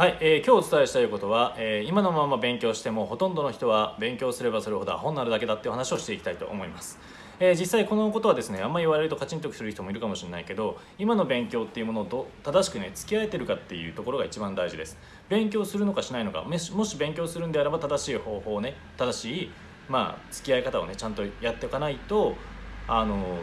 はい、えー、今日お伝えしたいことは、えー、今のまま勉強してもほとんどの人は勉強すればするほどアホになるだけだっていう話をしていきたいと思います、えー、実際このことはですねあんまり言われるとカチンとする人もいるかもしれないけど今の勉強っていうものを正しくね付き合えてるかっていうところが一番大事です。勉強するのかしないのかもし勉強するんであれば正しい方法をね正しいまあ付き合い方をねちゃんとやっておかないとあの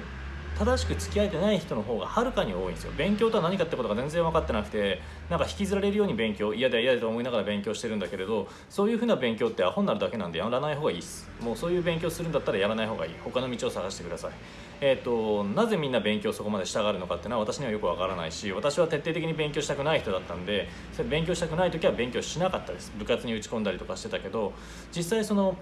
正しく付き合えてない人の方がはるかに多いんですよ。勉強とは何かってことが全然分かってなくてなんか引きずられるように勉強嫌だ嫌だと思いながら勉強してるんだけれどそういうふうな勉強ってアホになるだけなんでやらない方がいいです。もうそういう勉強するんだったらやらない方がいい。他の道を探してください。えーと、なぜみんな勉強そこまでしたがるのかっていうのは私にはよくわからないし私は徹底的に勉強したくない人だったんで勉強したくない時は勉強しなかったです。部活に打ち込んだりとかしてたけど実際その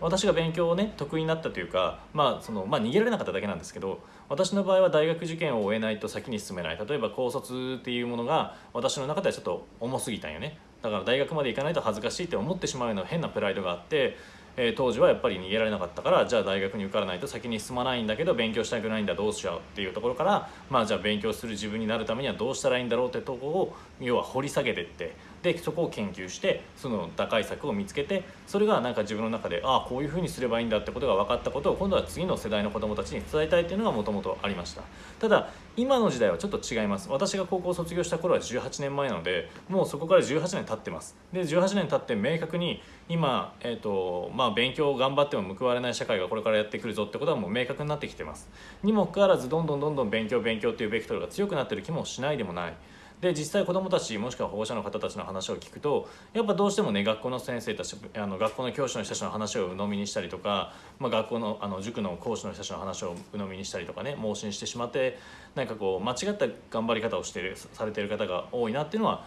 私が勉強をね得意になったというか、まあそのまあ、逃げられなかっただけなんですけど私の場合は大学受験を終えないと先に進めない。例えば高卒っていうものが私の中ではちょっと重すぎたんよね。だから大学まで行かないと恥ずかしいって思ってしまうような変なプライドがあってえー、当時はやっぱり逃げられなかったからじゃあ大学に受からないと先に進まないんだけど勉強したくないんだどうしようっていうところからまあじゃあ勉強する自分になるためにはどうしたらいいんだろうってとこを要は掘り下げてってでそこを研究してその打開策を見つけてそれがなんか自分の中でああこういうふうにすればいいんだってことが分かったことを今度は次の世代の子どもたちに伝えたいっていうのがもともとありました。ただ今の時代はちょっと違います。私が高校卒業した頃は18年前なのでもうそこから18年経ってます。で18年経って明確に今、えーとまあ、勉強を頑張っても報われない社会がこれからやってくるぞってことはもう明確になってきてます。にもかかわらずどんどんどんどん勉強勉強っていうベクトルが強くなってる気もしないでもない。で実際子どもたちもしくは保護者の方たちの話を聞くとやっぱどうしてもね学校の先生たちあの学校の教師の人たちの話を鵜呑みにしたりとか、まあ、学校のあの塾の講師の人たちの話を鵜呑みにしたりとかね盲信してしまってなんかこう間違った頑張り方をしてるされてる方が多いなっていうのは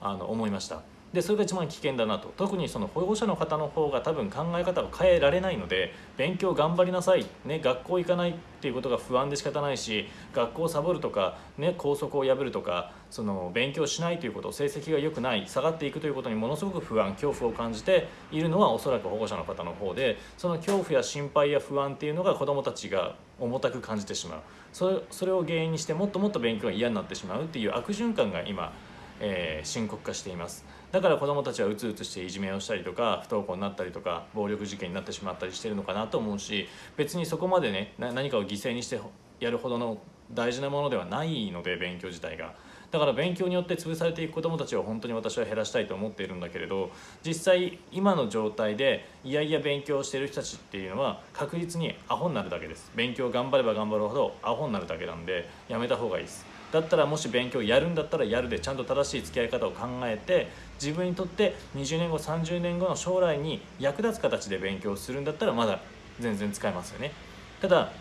あの思いました。でそれが一番危険だなと。特にその保護者の方の方が多分考え方を変えられないので勉強頑張りなさい、ね、学校行かないっていうことが不安で仕方ないし学校をサボるとか、ね、校則を破るとかその勉強しないということ成績が良くない下がっていくということにものすごく不安恐怖を感じているのはおそらく保護者の方の方でその恐怖や心配や不安っていうのが子どもたちが重たく感じてしまう。それそれを原因にしてもっともっと勉強が嫌になってしまうっていう悪循環が今えー、深刻化しています。だから子どもたちはうつうつしていじめをしたりとか不登校になったりとか暴力事件になってしまったりしてるのかなと思うし別にそこまでね何かを犠牲にしてやるほどの大事なものではないので勉強自体が。だから勉強によって潰されていく子どもたちを本当に私は減らしたいと思っているんだけれど実際今の状態でいやいや勉強してる人たちっていうのは確実にアホになるだけです。勉強頑張れば頑張るほどアホになるだけなんでやめた方がいいです。だったらもし勉強やるんだったらやるでちゃんと正しい付き合い方を考えて自分にとって20年後30年後の将来に役立つ形で勉強するんだったらまだ全然使えますよね。ただ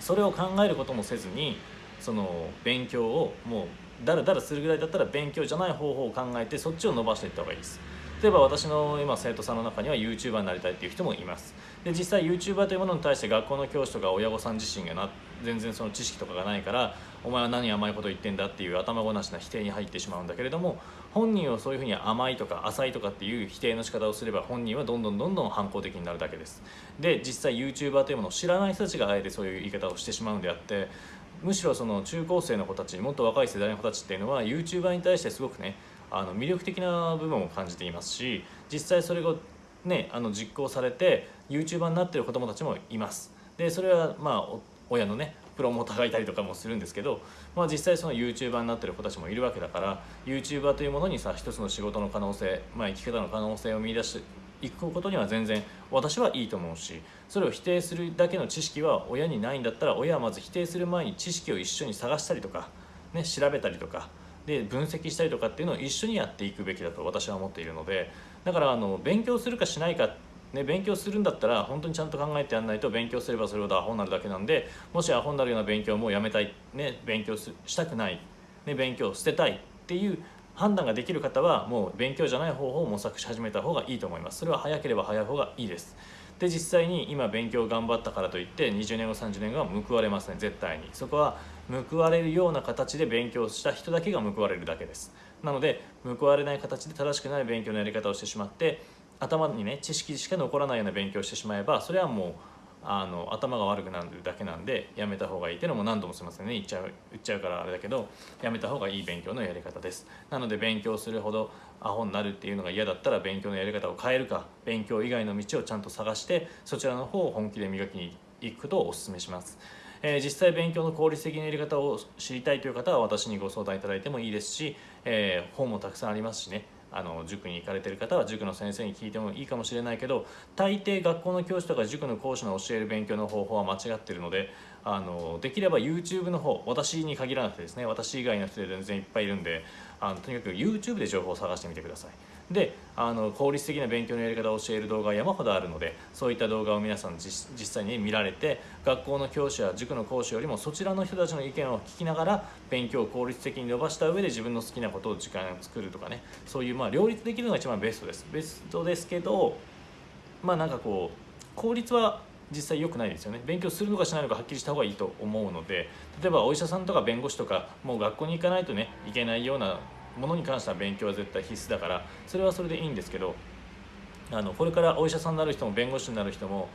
それを考えることもせずにその勉強をもうだらだらするぐらいだったら勉強じゃない方法を考えてそっちを伸ばしていった方がいいです。例えば私の今生徒さんの中には YouTuber になりたいっていう人もいます。で実際 YouTuber というものに対して学校の教師とか親御さん自身がな全然その知識とかがないからお前は何甘いこと言ってんだっていう頭ごなしな否定に入ってしまうんだけれども本人をそういうふうに甘いとか浅いとかっていう否定の仕方をすれば本人はどんどんどんどん反抗的になるだけです。で実際 YouTuber というものを知らない人たちがあえてそういう言い方をしてしまうんであってむしろその中高生の子たちもっと若い世代の子たちっていうのは YouTuber に対してすごくねあの魅力的な部分を感じていますし実際それがねあの実行されて YouTuber になってる子どもたちもいます。でそれはまあ親のねプロモーターがいたりとかもするんですけど、まあ、実際その YouTuber になってる子たちもいるわけだから YouTuber というものにさ一つの仕事の可能性、まあ、生き方の可能性を見出していくことには全然私はいいと思うしそれを否定するだけの知識は親にないんだったら親はまず否定する前に知識を一緒に探したりとか、ね、調べたりとかで分析したりとかっていうのを一緒にやっていくべきだと私は思っているのでだからあの勉強するかしないかっね、勉強するんだったら本当にちゃんと考えてやらないと勉強すればそれほどアホになるだけなんでもしアホになるような勉強もやめたい、ね、勉強したくない、ね、勉強を捨てたいっていう判断ができる方はもう勉強じゃない方法を模索し始めた方がいいと思います。それは早ければ早い方がいいです。で実際に今勉強頑張ったからといって20年後30年後は報われません。絶対に。そこは報われるような形で勉強した人だけが報われるだけです。なので報われない形で正しくない勉強のやり方をしてしまって頭にね知識しか残らないような勉強をしてしまえばそれはもうあの頭が悪くなるだけなんでやめた方がいいっていうのも何度もすいませんね。言っちゃう言っちゃうからあれだけどやめた方がいい勉強のやり方です。なので勉強するほどアホになるっていうのが嫌だったら勉強のやり方を変えるか勉強以外の道をちゃんと探してそちらの方を本気で磨きに行くことをお勧めします。えー、実際勉強の効率的なやり方を知りたいという方は私にご相談いただいてもいいですし、えー、本もたくさんありますしね。あの塾に行かれてる方は塾の先生に聞いてもいいかもしれないけど大抵学校の教師とか塾の講師の教える勉強の方法は間違ってるのであのできれば YouTube の方私に限らなくてですね私以外の人で全然いっぱいいるんであのとにかく YouTube で情報を探してみてください。であの効率的な勉強のやり方を教える動画は山ほどあるのでそういった動画を皆さん実際に見られて学校の教師や塾の講師よりもそちらの人たちの意見を聞きながら勉強を効率的に伸ばした上で自分の好きなことを時間を作るとかねそういうまあ両立できるのが一番ベストです。ベストですけどまあなんかこう効率は実際良くないですよね。勉強するのかしないのかはっきりした方がいいと思うので例えばお医者さんとか弁護士とかもう学校に行かないとねいけないようなものに関しては勉強は絶対必須だからそれはそれでいいんですけどあのこれからお医者さんになる人も弁護士になる人も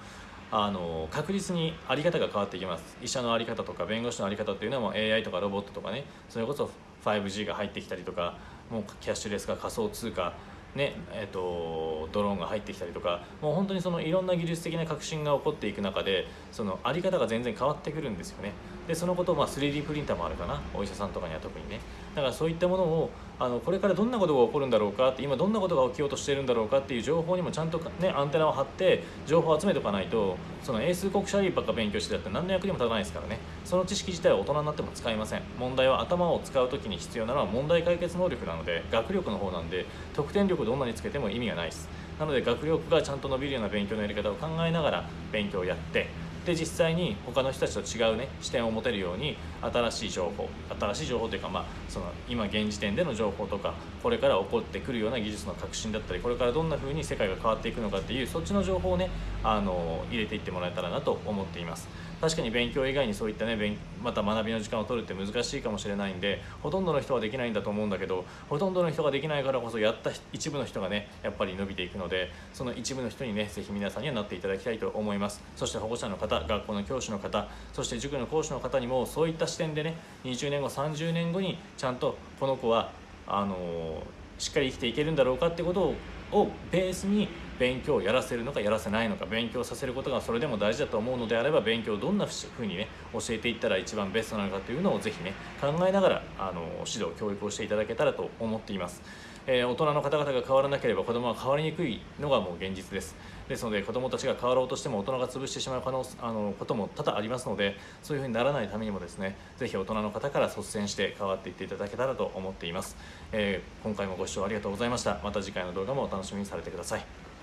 あの確実に在り方が変わってきます。医者の在り方とか弁護士の在り方っていうのはもう AI とかロボットとかねそれこそ 5G が入ってきたりとかもうキャッシュレス化仮想通貨ねえーと、ドローンが入ってきたりとかもう本当にそのいろんな技術的な革新が起こっていく中でその在り方が全然変わってくるんですよね。でそのことをまあ 3D プリンターもあるかなお医者さんとかには特にね。だからそういったものをあのこれからどんなことが起こるんだろうかって今どんなことが起きようとしてるんだろうかっていう情報にもちゃんと、ね、アンテナを張って情報を集めておかないとその英数国社理ばっか勉強してたって何の役にも立たないですからね。その知識自体は大人になっても使いません。問題は頭を使う時に必要なのは問題解決能力なので学力の方なんで得点力どんなにつけても意味がないです。なので学力がちゃんと伸びるような勉強のやり方を考えながら勉強をやってで実際に他の人たちと違うね視点を持てるように新しい情報新しい情報というか、まあ、その今現時点での情報とかこれから起こってくるような技術の革新だったりこれからどんな風に世界が変わっていくのかっていうそっちの情報をねあの入れていってもらえたらなと思っています。確かに勉強以外にそういったねまた学びの時間を取るって難しいかもしれないんでほとんどの人はできないんだと思うんだけどほとんどの人ができないからこそやった一部の人がねやっぱり伸びていくのでその一部の人にね是非皆さんにはなっていただきたいと思います。そして保護者の方学校の教師の方そして塾の講師の方にもそういった視点でね20年後30年後にちゃんとこの子はあのしっかり生きていけるんだろうかってことをベースに勉強をやらせるのかやらせないのか勉強させることがそれでも大事だと思うのであれば勉強をどんなふうにね教えていったら一番ベストなのかというのをぜひね考えながらあの指導教育をしていただけたらと思っています。えー、大人の方々が変わらなければ子供は変わりにくいのがもう現実です。ですので子供たちが変わろうとしても大人が潰してしまう可能あのことも多々ありますのでそういうふうにならないためにもですねぜひ大人の方から率先して変わっていっていただけたらと思っています、えー、今回もご視聴ありがとうございました。また次回の動画もお楽しみにされてください。